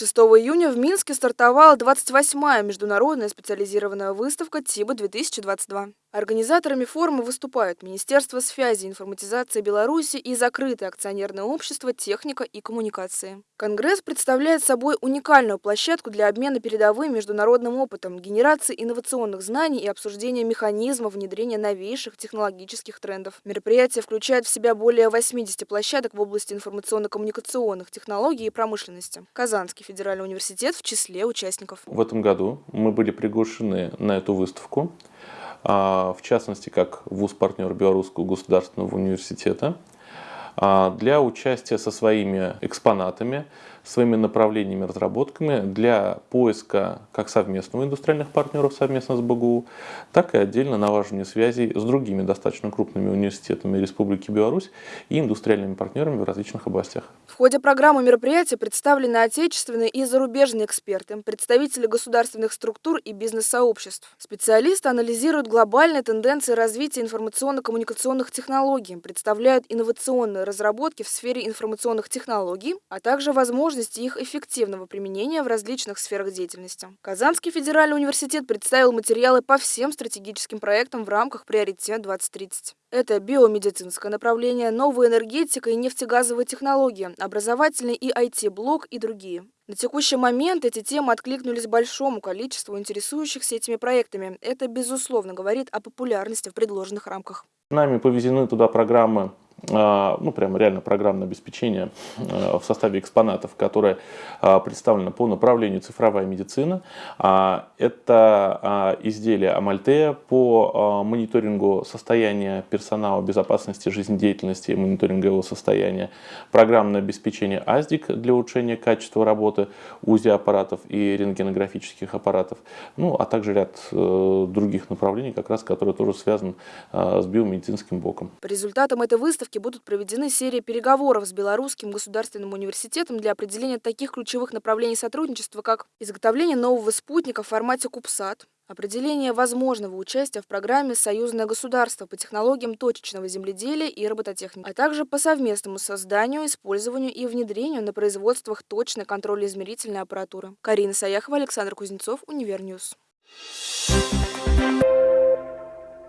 6 июня в Минске стартовала 28-я международная специализированная выставка ТИБА-2022. Организаторами форума выступают Министерство связи и информатизации Беларуси и закрытое акционерное общество «Техника и коммуникации». Конгресс представляет собой уникальную площадку для обмена передовым международным опытом, генерации инновационных знаний и обсуждения механизмов внедрения новейших технологических трендов. Мероприятие включает в себя более 80 площадок в области информационно-коммуникационных технологий и промышленности. Казанский федеральный университет в числе участников. В этом году мы были приглашены на эту выставку. А, в частности, как вуз-партнер Белорусского государственного университета, а, для участия со своими экспонатами, своими направлениями, разработками для поиска как совместного индустриальных партнеров совместно с БГУ, так и отдельно налаживания связей с другими достаточно крупными университетами Республики Беларусь и индустриальными партнерами в различных областях. В ходе программы мероприятия представлены отечественные и зарубежные эксперты, представители государственных структур и бизнес-сообществ. Специалисты анализируют глобальные тенденции развития информационно-коммуникационных технологий, представляют инновационные разработки в сфере информационных технологий, а также возможности их эффективного применения в различных сферах деятельности. Казанский федеральный университет представил материалы по всем стратегическим проектам в рамках «Приоритет 2030». Это биомедицинское направление, новая энергетика и нефтегазовые технологии, образовательный и IT-блок и другие. На текущий момент эти темы откликнулись большому количеству интересующихся этими проектами. Это, безусловно, говорит о популярности в предложенных рамках. Нами повезены туда программы ну, прямо реально программное обеспечение а, в составе экспонатов, которое а, представлено по направлению цифровая медицина. Это изделие Амальтея по мониторингу состояния персонала, безопасности жизнедеятельности и мониторинга его состояния. Программное обеспечение АЗДИК для улучшения качества работы УЗИ-аппаратов и рентгенографических аппаратов. Ну, а также ряд э, других направлений, как раз, которые тоже связаны с биомедицинским блоком. По результатам этой выставки выставке будут проведены серии переговоров с Белорусским государственным университетом для определения таких ключевых направлений сотрудничества, как изготовление нового спутника в формате CubeSat, определение возможного участия в программе «Союзное государство» по технологиям точечного земледелия и робототехники, а также по совместному созданию, использованию и внедрению на производствах точной контрольно-измерительной аппаратуры. Карина Саяхова, Александр Кузнецов, Универньюз. Thank you.